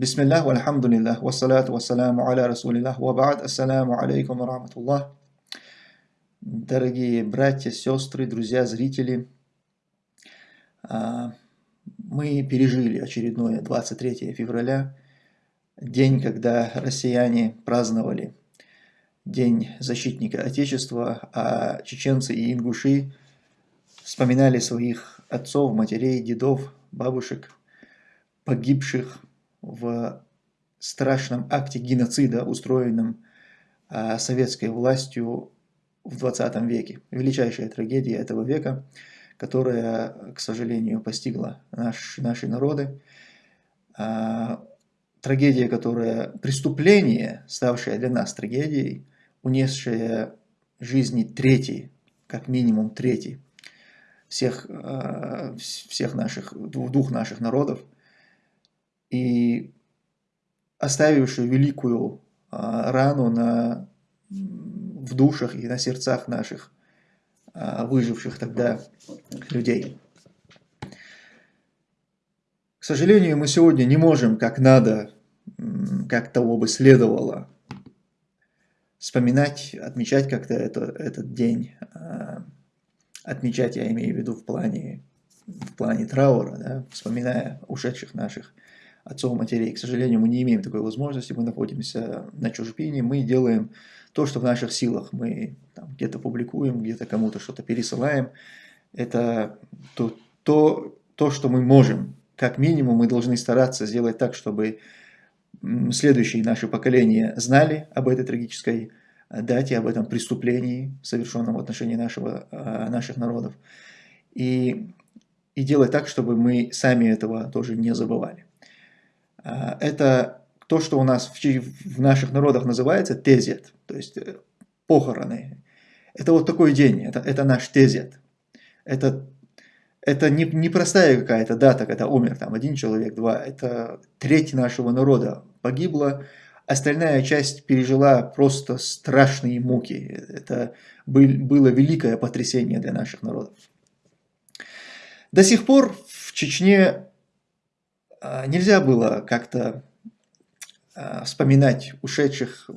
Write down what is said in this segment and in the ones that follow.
Бисмиллах, вальхамдулиллах, вассалату вассаламу аля расулиллах, ва ба'д, ассаламу алейкум ва рахматуллах. Дорогие братья, сестры, друзья, зрители, а, мы пережили очередное 23 февраля, день, когда россияне праздновали День защитника Отечества, а чеченцы и ингуши вспоминали своих отцов, матерей, дедов, бабушек, погибших в страшном акте геноцида, устроенном а, советской властью в 20 веке. Величайшая трагедия этого века, которая, к сожалению, постигла наш, наши народы. А, трагедия, которая, преступление, ставшее для нас трагедией, унесшее жизни третий, как минимум третий, всех, а, всех наших, двух наших народов – и оставившую великую а, рану на, в душах и на сердцах наших а, выживших тогда людей. К сожалению, мы сегодня не можем, как надо, как того бы следовало, вспоминать, отмечать как-то это, этот день, а, отмечать, я имею в виду в плане, в плане траура, да, вспоминая ушедших наших отцов, матерей. К сожалению, мы не имеем такой возможности, мы находимся на чужбине, мы делаем то, что в наших силах. Мы где-то публикуем, где-то кому-то что-то пересылаем. Это то, то, то, что мы можем. Как минимум мы должны стараться сделать так, чтобы следующие наши поколения знали об этой трагической дате, об этом преступлении, совершенном в отношении нашего, а, наших народов. И, и делать так, чтобы мы сами этого тоже не забывали. А, это то, что у нас в, в наших народах называется тезет, то есть э, похороны. Это вот такой день, это, это наш тезет. Это, это не, не простая какая-то дата, когда умер там один человек, два. Это треть нашего народа погибла, остальная часть пережила просто страшные муки. Это был, было великое потрясение для наших народов. До сих пор в Чечне нельзя было как-то а, вспоминать ушедших,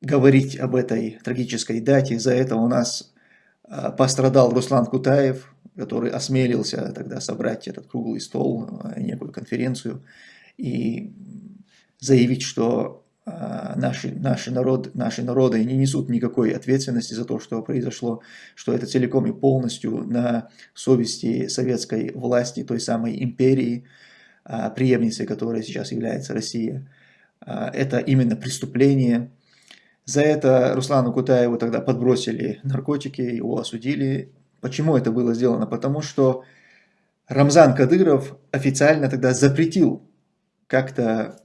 говорить об этой трагической дате. Из-за этого у нас а, пострадал Руслан Кутаев, который осмелился тогда собрать этот круглый стол, некую конференцию, и заявить, что наши, наши, народ, наши народы не несут никакой ответственности за то, что произошло, что это целиком и полностью на совести советской власти, той самой империи, преемницей которой сейчас является Россия. Это именно преступление. За это Руслану Кутаеву тогда подбросили наркотики, его осудили. Почему это было сделано? Потому что Рамзан Кадыров официально тогда запретил как-то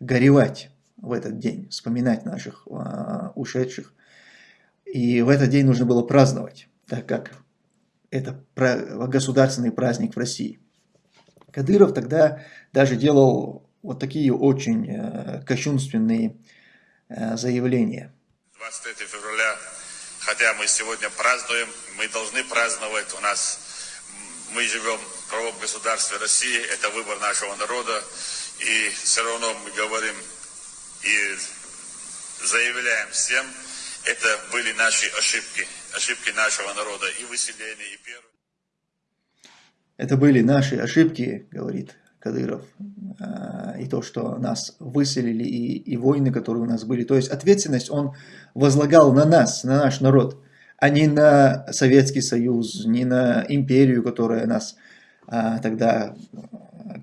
горевать в этот день, вспоминать наших а, ушедших. И в этот день нужно было праздновать, так как это государственный праздник в России. Кадыров тогда даже делал вот такие очень э, кощунственные э, заявления. 23 февраля, хотя мы сегодня празднуем, мы должны праздновать, у нас мы живем в правом государстве России, это выбор нашего народа, и все равно мы говорим и заявляем всем, это были наши ошибки, ошибки нашего народа и выселения, и первые. Это были наши ошибки, говорит Кадыров, а, и то, что нас выселили, и, и войны, которые у нас были. То есть ответственность он возлагал на нас, на наш народ, а не на Советский Союз, не на империю, которая нас а, тогда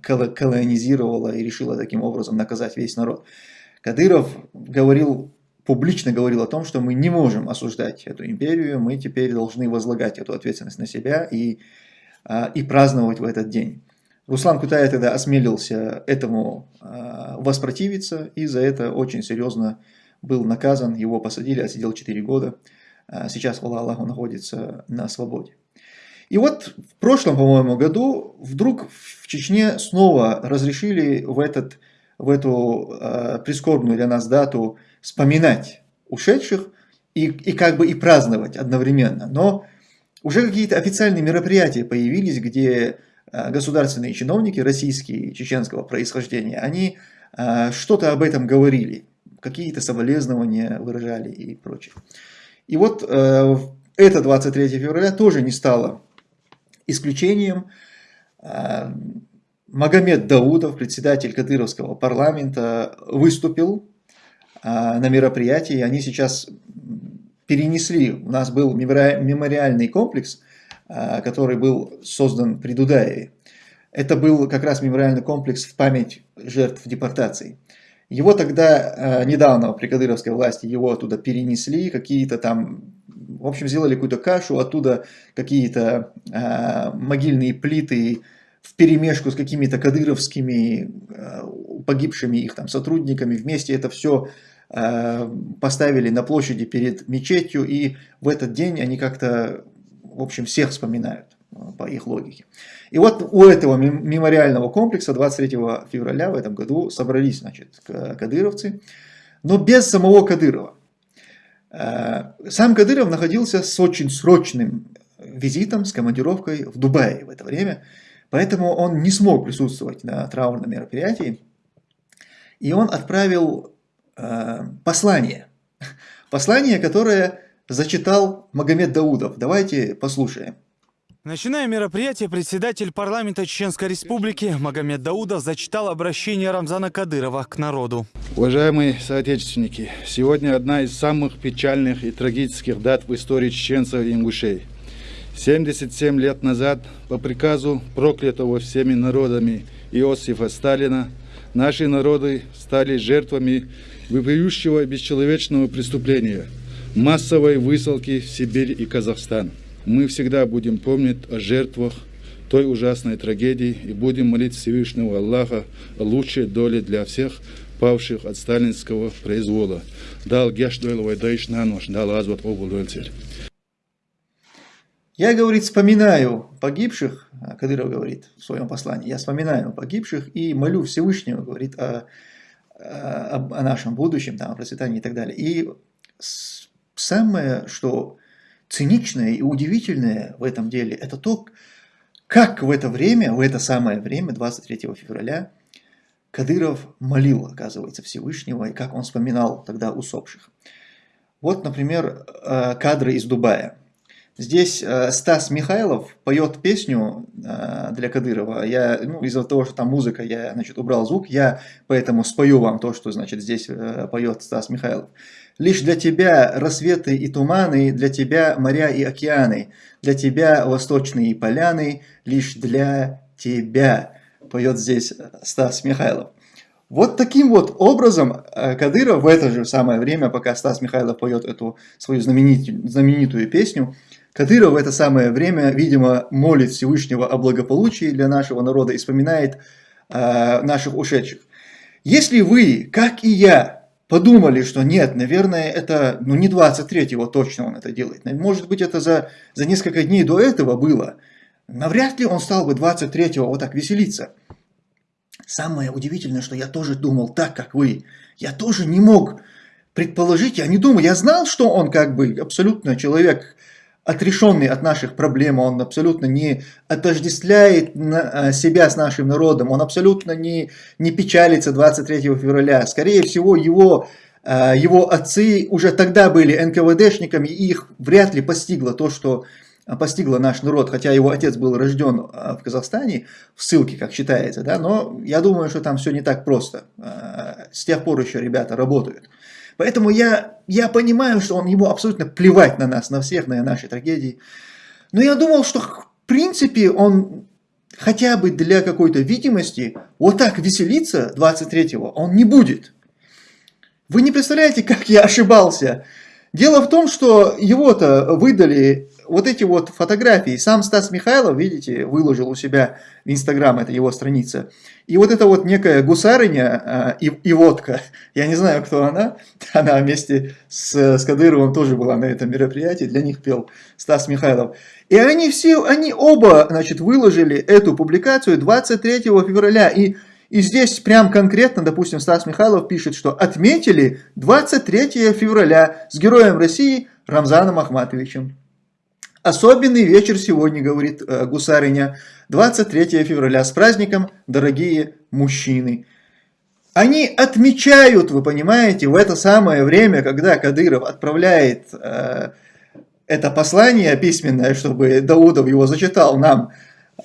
колонизировала и решила таким образом наказать весь народ. Кадыров говорил, публично говорил о том, что мы не можем осуждать эту империю, мы теперь должны возлагать эту ответственность на себя и, а, и праздновать в этот день. Руслан Кутаев тогда осмелился этому а, воспротивиться и за это очень серьезно был наказан, его посадили, отсидел 4 года. А, сейчас, Аллах находится на свободе. И вот в прошлом, по-моему, году вдруг в Чечне снова разрешили в этот в эту э, прискорбную для нас дату вспоминать ушедших и, и как бы и праздновать одновременно. Но уже какие-то официальные мероприятия появились, где государственные чиновники российские, чеченского происхождения, они что-то об этом говорили, какие-то соболезнования выражали и прочее. И вот это 23 февраля тоже не стало исключением. Магомед Даудов, председатель Кадыровского парламента, выступил на мероприятии. Они сейчас перенесли, у нас был мемориальный комплекс, который был создан при Дудаеве. Это был как раз мемориальный комплекс в память жертв депортации. Его тогда, недавно при кадыровской власти, его оттуда перенесли, какие-то там, в общем, сделали какую-то кашу, оттуда какие-то могильные плиты, в перемешку с какими-то кадыровскими э, погибшими их там сотрудниками, вместе это все э, поставили на площади перед мечетью, и в этот день они как-то, в общем, всех вспоминают э, по их логике. И вот у этого мемориального комплекса 23 февраля в этом году собрались, значит, кадыровцы, но без самого Кадырова. Сам Кадыров находился с очень срочным визитом, с командировкой в Дубае в это время, Поэтому он не смог присутствовать на траурном мероприятии. И он отправил э, послание. Послание, которое зачитал Магомед Даудов. Давайте послушаем. Начиная мероприятие, председатель парламента Чеченской Республики Магомед Даудов зачитал обращение Рамзана Кадырова к народу. Уважаемые соотечественники, сегодня одна из самых печальных и трагических дат в истории чеченцев и ингушей – 77 лет назад по приказу проклятого всеми народами Иосифа Сталина наши народы стали жертвами вопиющего бесчеловечного преступления – массовой высылки в Сибирь и Казахстан. Мы всегда будем помнить о жертвах той ужасной трагедии и будем молить Всевышнего Аллаха о лучшей доле для всех павших от сталинского произвола. Дал гештуэл вайдайш нанош, дал азват обул я, говорит, вспоминаю погибших, Кадыров говорит в своем послании, я вспоминаю погибших и молю Всевышнего, говорит, о, о, о нашем будущем, там, о процветании и так далее. И самое, что циничное и удивительное в этом деле, это то, как в это время, в это самое время, 23 февраля, Кадыров молил, оказывается, Всевышнего, и как он вспоминал тогда усопших. Вот, например, э, кадры из Дубая. Здесь э, Стас Михайлов поет песню э, для Кадырова. Я, ну, из-за того, что там музыка, я, значит, убрал звук, я поэтому спою вам то, что, значит, здесь э, поет Стас Михайлов. Лишь для тебя рассветы и туманы, для тебя моря и океаны, для тебя восточные поляны, лишь для тебя, поет здесь Стас Михайлов. Вот таким вот образом Кадыров в это же самое время, пока Стас Михайлов поет эту свою знаменитую, знаменитую песню, Кадыров в это самое время, видимо, молит Всевышнего о благополучии для нашего народа и вспоминает э, наших ушедших. Если вы, как и я, подумали, что нет, наверное, это ну, не 23-го точно он это делает, может быть, это за, за несколько дней до этого было, навряд ли он стал бы 23-го вот так веселиться. Самое удивительное, что я тоже думал так, как вы. Я тоже не мог предположить, я не думал, я знал, что он как бы абсолютно человек отрешенный от наших проблем, он абсолютно не отождествляет э, себя с нашим народом, он абсолютно не, не печалится 23 февраля. Скорее всего, его, э, его отцы уже тогда были НКВДшниками, и их вряд ли постигло то, что постигло наш народ, хотя его отец был рожден э, в Казахстане, в ссылке, как считается, да, но я думаю, что там все не так просто. С тех пор еще ребята работают. Поэтому я, я понимаю, что он, ему абсолютно плевать на нас, на всех, на наши трагедии. Но я думал, что в принципе он хотя бы для какой-то видимости вот так веселиться 23-го он не будет. Вы не представляете, как я ошибался. Дело в том, что его-то выдали вот эти вот фотографии. Сам Стас Михайлов, видите, выложил у себя в Инстаграм, это его страница. И вот эта вот некая гусарыня а, и, и водка, я не знаю, кто она, она вместе с, с Кадыровым тоже была на этом мероприятии, для них пел Стас Михайлов. И они все, они оба, значит, выложили эту публикацию 23 февраля. И, и здесь прям конкретно, допустим, Стас Михайлов пишет, что отметили 23 февраля с героем России Рамзаном Ахматовичем. Особенный вечер сегодня, говорит э, гусариня, 23 февраля. С праздником, дорогие мужчины. Они отмечают, вы понимаете, в это самое время, когда Кадыров отправляет э, это послание письменное, чтобы Даудов его зачитал нам,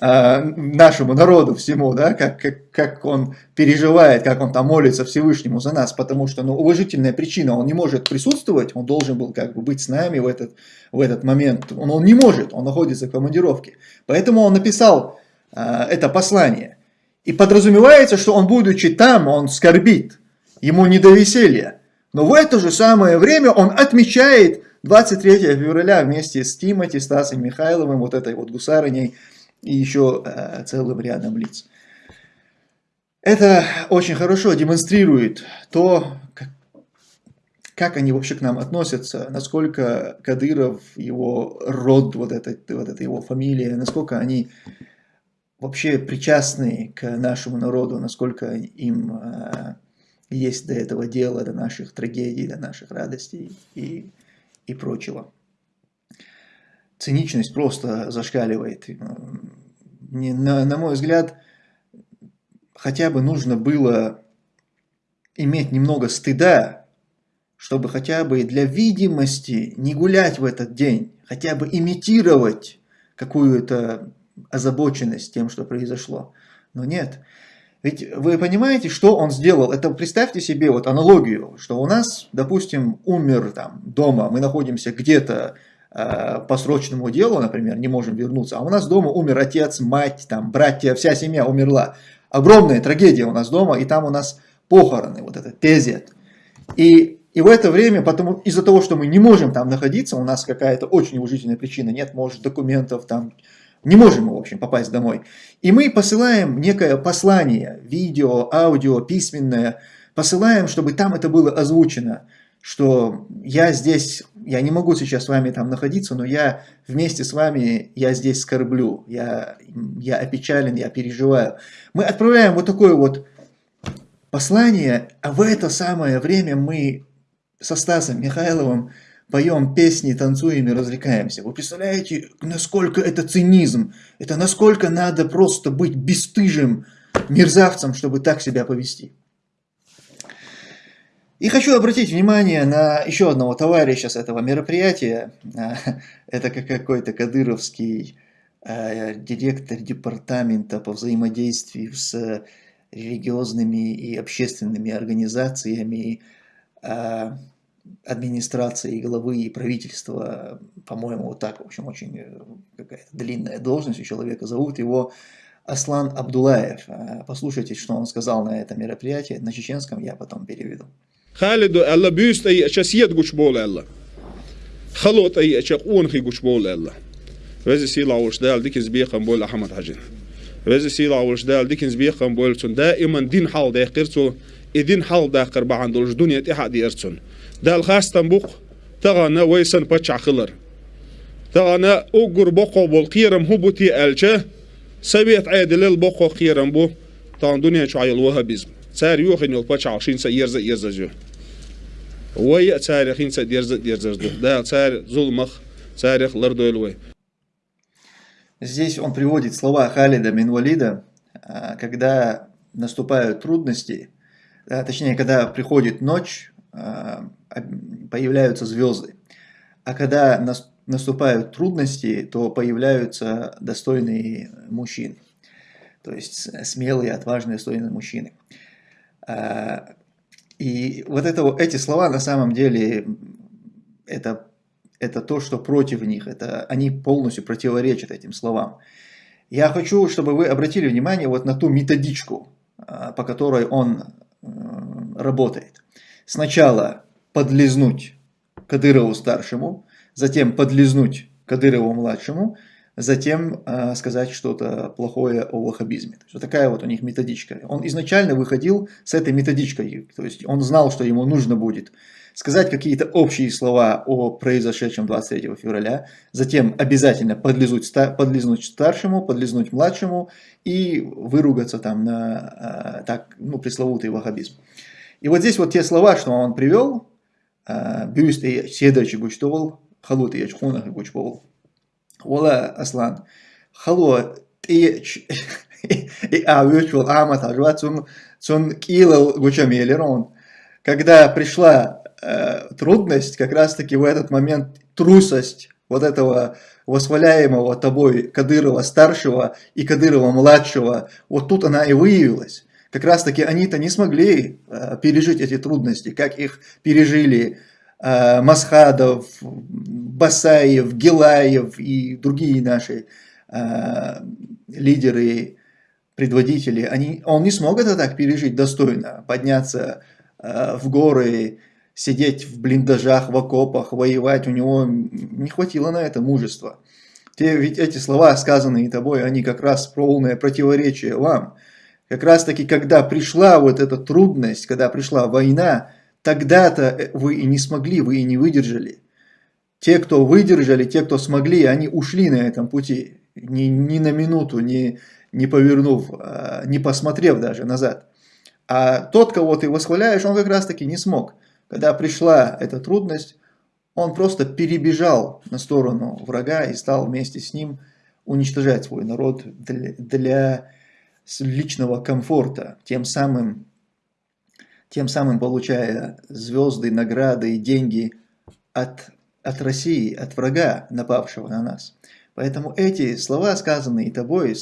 нашему народу всему, да, как, как, как он переживает, как он там молится Всевышнему за нас, потому что, ну, уважительная причина, он не может присутствовать, он должен был как бы быть с нами в этот, в этот момент, он, он не может, он находится в командировке, поэтому он написал э, это послание, и подразумевается, что он, будучи там, он скорбит, ему не до веселья, но в это же самое время он отмечает 23 февраля вместе с Тимати, Стасом Михайловым, вот этой вот гусарыней и еще э, целым рядом лиц. Это очень хорошо демонстрирует то, как, они вообще к нам относятся, насколько Кадыров, его род, вот эта, вот эта его фамилия, насколько они вообще причастны к нашему народу, насколько им э, есть до этого дела, до наших трагедий, до наших радостей и и прочего. Циничность просто зашкаливает. На, на мой взгляд, хотя бы нужно было иметь немного стыда, чтобы хотя бы для видимости не гулять в этот день, хотя бы имитировать какую-то озабоченность тем, что произошло. Но нет, ведь вы понимаете, что он сделал? Это представьте себе вот аналогию, что у нас, допустим, умер там дома, мы находимся где-то по срочному делу, например, не можем вернуться, а у нас дома умер отец, мать, там, братья, вся семья умерла. Огромная трагедия у нас дома, и там у нас похороны, вот это тезет. И, и в это время, потому из-за того, что мы не можем там находиться, у нас какая-то очень уважительная причина, нет, может, документов, там, не можем мы, в общем, попасть домой. И мы посылаем некое послание, видео, аудио, письменное, посылаем, чтобы там это было озвучено, что я здесь, я не могу сейчас с вами там находиться, но я вместе с вами, я здесь скорблю, я, я опечален, я переживаю. Мы отправляем вот такое вот послание, а в это самое время мы со Стасом Михайловым поем песни, танцуем и развлекаемся. Вы представляете, насколько это цинизм? Это насколько надо просто быть бесстыжим мерзавцем, чтобы так себя повести. И хочу обратить внимание на еще одного товарища с этого мероприятия. Это как какой-то кадыровский э, директор департамента по взаимодействию с религиозными и общественными организациями, э, администрации, главы и правительства, по-моему, вот так, в общем, очень э, какая-то длинная должность у человека, зовут его Аслан Абдулаев. Послушайте, что он сказал на этом мероприятии, на чеченском я потом переведу. خالد الله بيست أي شسيد قش بول الله خلوت أي أشياء قون خي قش بول الله وزي سيلا ديك ديكنز بيخم بول أحمد حجين وزي سيلا ديك ديكنز بيخم بول تون دائما دين حال ده قرتو إدين حال ده قربا دولش دنيا إحد دي إرتون ده الخاص تنبوق تغانا ويسن بتشع خلر تغنى أقر بقو بالقيرم هبوتي ألجه سبيت عيد للبقو قيرم بو تان دنيا شعيل وها الوهابيزم Tsar yo'qinol paçaq shinsa yerza yerzazu. Way tsar xinsa yerza yerzazdu. Да, царь Зулмах, царь Лардойлвой. Здесь он приводит слова Халида Минвалида, а, когда наступают трудности, а, точнее, когда приходит ночь, а, появляются звезды. А когда наступают трудности, то появляются достойные мужчины. То есть смелые, отважные, достойные мужчины. А, и вот это, эти слова на самом деле это, это то, что против них. Это, они полностью противоречат этим словам. Я хочу, чтобы вы обратили внимание вот на ту методичку, а, по которой он работает. Сначала подлизнуть Кадырову старшему, затем подлизнуть Кадырову младшему, затем э, сказать что-то плохое о ваххабизме. То есть, вот такая вот у них методичка. Он изначально выходил с этой методичкой, то есть он знал, что ему нужно будет сказать какие-то общие слова о произошедшем 23 февраля, затем обязательно подлизнуть, подлизнуть старшему, подлизнуть младшему и выругаться там на э, так, ну, пресловутый ваххабизм. И вот здесь вот те слова, что он привел, бюст и седачи гучтовал, халут и ячхунах и гучповал. Ола, Аслан, хало, ты и авючул амат ажва цун цун килал гучамелерон. Когда пришла э, трудность, как раз таки в этот момент трусость вот этого восхваляемого тобой Кадырова старшего и Кадырова младшего, вот тут она и выявилась. Как раз таки они-то не смогли э, пережить эти трудности, как их пережили э, Масхадов, Басаев, Гилаев и другие наши э, лидеры, предводители. Они, он не смог это так пережить достойно, подняться э, в горы, сидеть в блиндажах, в окопах, воевать, у него не хватило на это мужества. Те, ведь эти слова, сказанные тобой, они как раз полное противоречие вам. Как раз таки, когда пришла вот эта трудность, когда пришла война, тогда-то вы и не смогли, вы и не выдержали. Те, кто выдержали, те, кто смогли, они ушли на этом пути, ни, ни на минуту, не, не повернув, а, не посмотрев даже назад. А тот, кого ты восхваляешь, он как раз таки не смог. Когда пришла эта трудность, он просто перебежал на сторону врага и стал вместе с ним уничтожать свой народ для, для личного комфорта, тем самым, тем самым получая звезды, награды и деньги от, от России, от врага, напавшего на нас. Поэтому эти слова, сказанные тобой,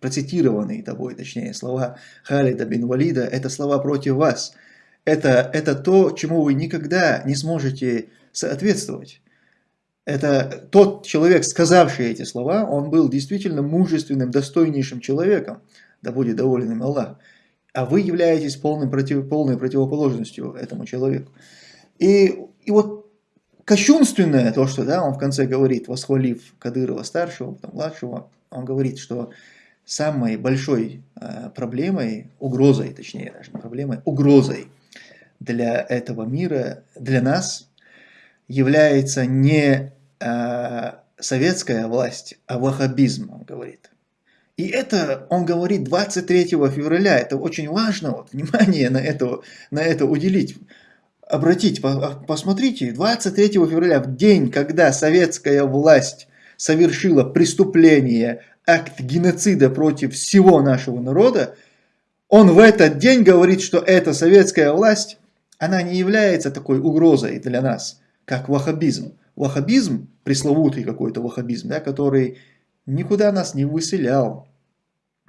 процитированные тобой, точнее, слова Халида бин Валида, это слова против вас – это, это то, чему вы никогда не сможете соответствовать. Это тот человек, сказавший эти слова, он был действительно мужественным, достойнейшим человеком, да будет доволен им Аллах. А вы являетесь полным против, полной противоположностью этому человеку. И, и вот кощунственное то, что да, он в конце говорит, восхвалив Кадырова старшего, потом младшего, он говорит, что самой большой э, проблемой, угрозой, точнее даже не проблемой, угрозой для этого мира, для нас, является не э, советская власть, а ваххабизм, он говорит. И это он говорит 23 февраля, это очень важно, вот, внимание на это, на это уделить. Обратите, посмотрите, 23 февраля, в день, когда советская власть совершила преступление, акт геноцида против всего нашего народа, он в этот день говорит, что эта советская власть она не является такой угрозой для нас, как ваххабизм. Ваххабизм, пресловутый какой-то ваххабизм, да, который никуда нас не выселял,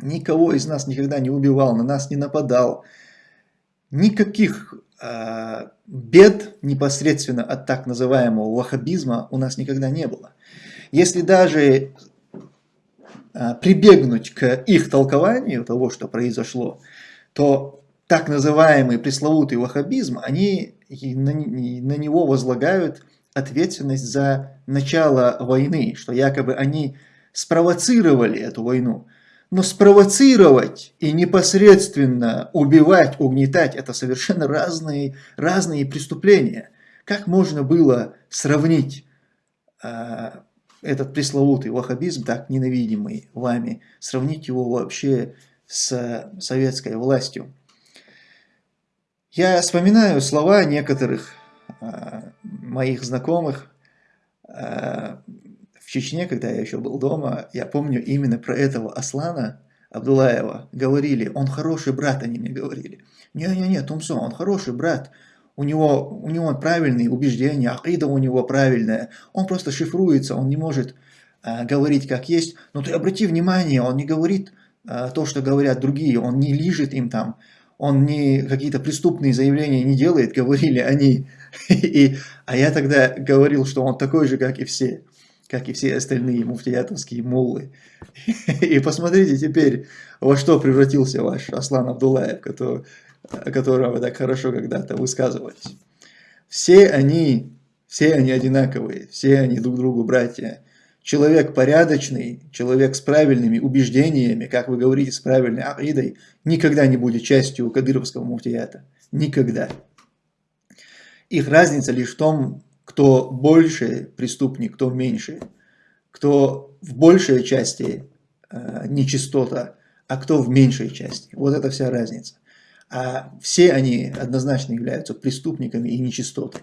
никого из нас никогда не убивал, на нас не нападал. Никаких бед непосредственно от так называемого ваххабизма у нас никогда не было. Если даже э, прибегнуть к их толкованию того, что произошло, то так называемый пресловутый ваххабизм, они на него возлагают ответственность за начало войны, что якобы они спровоцировали эту войну. Но спровоцировать и непосредственно убивать, угнетать – это совершенно разные, разные преступления. Как можно было сравнить э, этот пресловутый ваххабизм, так ненавидимый вами, сравнить его вообще с советской властью? Я вспоминаю слова некоторых э, моих знакомых в Чечне, когда я еще был дома. Я помню именно про этого Аслана Абдулаева. Говорили, он хороший брат, они мне говорили. Не-не-не, Тумсо, он хороший брат. У него, у него правильные убеждения, акида у него правильная. Он просто шифруется, он не может э, говорить как есть. Но ты обрати внимание, он не говорит э, то, что говорят другие, он не лижет им там он не какие-то преступные заявления не делает, говорили они. И, а я тогда говорил, что он такой же, как и все, как и все остальные муфтиятовские муллы. И посмотрите теперь, во что превратился ваш Аслан Абдулаев, который, о котором вы так хорошо когда-то высказывались. Все они, все они одинаковые, все они друг другу братья человек порядочный, человек с правильными убеждениями, как вы говорите, с правильной акидой, никогда не будет частью кадыровского муфтията. Никогда. Их разница лишь в том, кто больше преступник, кто меньше. Кто в большей части э, нечистота, а кто в меньшей части. Вот это вся разница. А все они однозначно являются преступниками и нечистотой.